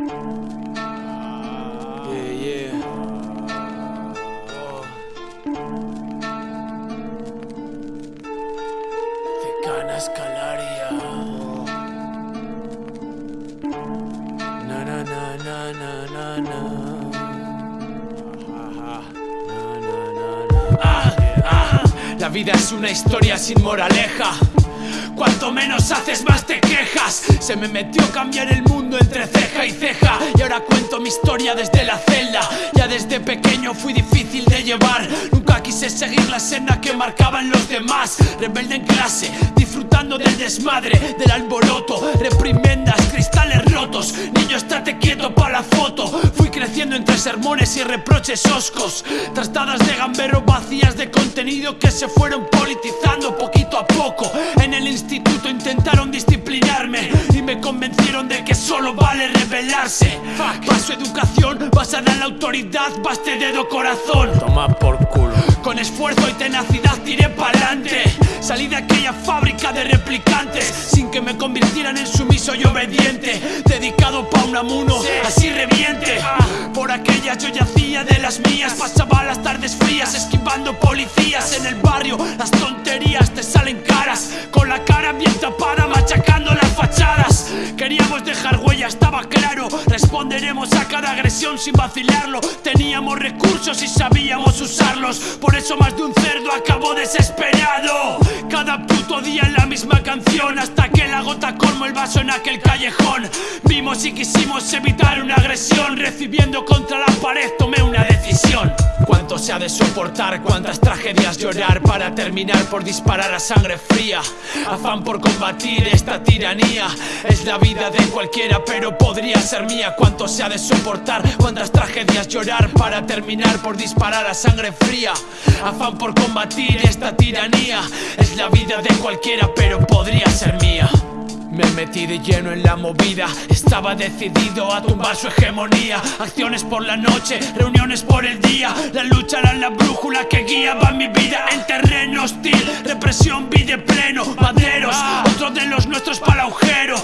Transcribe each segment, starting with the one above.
Yeah, yeah. Oh. Decana Escalaria. Na na na na na na na. Na, na, na, na. Ah, ah. La vida es una historia sin moraleja. Cuanto menos haces, más te quejas. Se me metió cambiar el mundo entre ceja y ceja. Y ahora cuento mi historia desde la celda. Ya desde pequeño fui difícil de llevar. Nunca quise seguir la senda que marcaban los demás. Rebelde en clase, disfrutando del desmadre, del alboroto. Reprimendas, cristales rotos. Niño, estate quieto para la foto. Creciendo entre sermones y reproches oscos. Trastadas de gambero vacías de contenido que se fueron politizando poquito a poco. En el instituto intentaron disciplinarme y me convencieron de que solo vale rebelarse. Paso educación basada en la autoridad, baste dedo corazón. Toma por culo. Con esfuerzo y tenacidad tiré pa'lante Salí de aquella fábrica de replicantes Sin que me convirtieran en sumiso y obediente Dedicado pa' un amuno, así reviente Por aquellas yo yacía de las mías. Pasaba las tardes frías esquivando policías En el barrio. Las tonterías te salen caras Con la cara bien tapada machacando Queríamos dejar huella, estaba claro. Responderemos a cada agresión sin vacilarlo. Teníamos recursos y sabíamos usarlos. Por eso más de un cerdo acabó desesperado. Cada puto día en la misma canción Hasta que la gota colmó el vaso en aquel callejón. Vimos y quisimos evitar una agresión Recibiendo contra la pared tomé una decisión. Cuánto se ha de soportar, cuántas tragedias llorar Para terminar por disparar a sangre fría Afán por combatir esta tiranía Es la vida de cualquiera pero podría ser mía. Cuánto se ha de soportar, cuántas tragedias llorar Para terminar por disparar a sangre fría. Afán por combatir esta tiranía. Es la vida de cualquiera pero podría ser mía. Me metí de lleno en la movida. Estaba decidido a tumbar su hegemonía. Acciones por la noche, reuniones por el día. La lucha era la brújula que guiaba mi vida En terreno hostil, represión vi de pleno Maderos, otro de los nuestros para agujero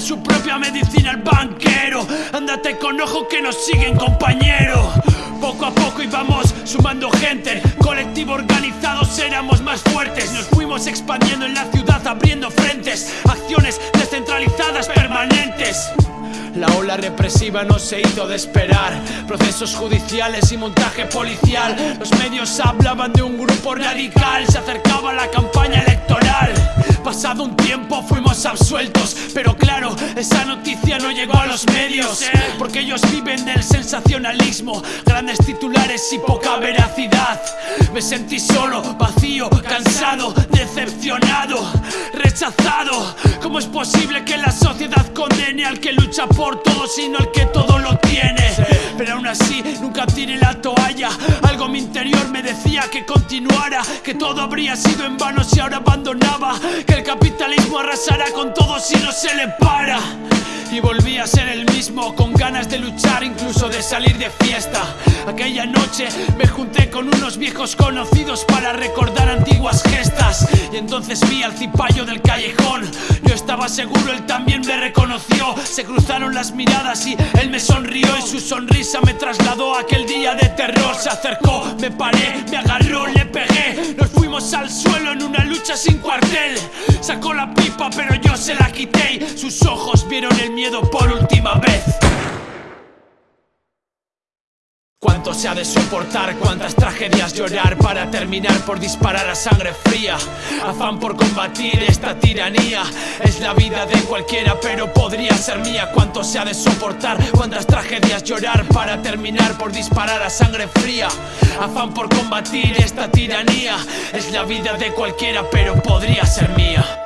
su propia medicina al banquero. Ándate con ojo que nos siguen compañero poco a poco íbamos sumando gente. Colectivo organizados éramos más fuertes. Nos fuimos expandiendo en la ciudad abriendo frentes. Acciones descentralizadas permanentes. La ola represiva no se hizo de esperar. Procesos judiciales y montaje policial. Los medios hablaban de un grupo radical. Se acercaba la campaña electoral Pasado un tiempo fuimos absueltos Pero claro, esa noticia no llegó a los medios Porque ellos viven del sensacionalismo Grandes titulares y poca veracidad. Me sentí solo, vacío, cansado, decepcionado Rechazado. ¿Cómo es posible que la sociedad condene al que lucha por todo Sino al que todo lo tiene? Pero aún así nunca tiré la que continuara Que todo habría sido en vano si ahora abandonaba Que el capitalismo arrasará con todo si no se le para y volví a ser el mismo, con ganas de luchar, incluso de salir de fiesta. Aquella noche me junté con unos viejos conocidos para recordar antiguas gestas. Y entonces vi al cipayo del callejón. Yo estaba seguro, él también me reconoció. Se cruzaron las miradas y él me sonrió. Y su sonrisa me trasladó a aquel día de terror. Se acercó, me paré, me agarró, le pegué. Nos fuimos al suelo en una lucha sin cuartel. Sacó la pipa, pero yo se la quité. Sus ojos vieron el miedo por última vez. Cuánto se ha de soportar, cuántas tragedias llorar para terminar por disparar a sangre fría. Afán por combatir esta tiranía. Es la vida de cualquiera, pero podría ser mía. Cuánto se ha de soportar, cuántas tragedias llorar para terminar por disparar a sangre fría. Afán por combatir esta tiranía. Es la vida de cualquiera, pero podría ser mía.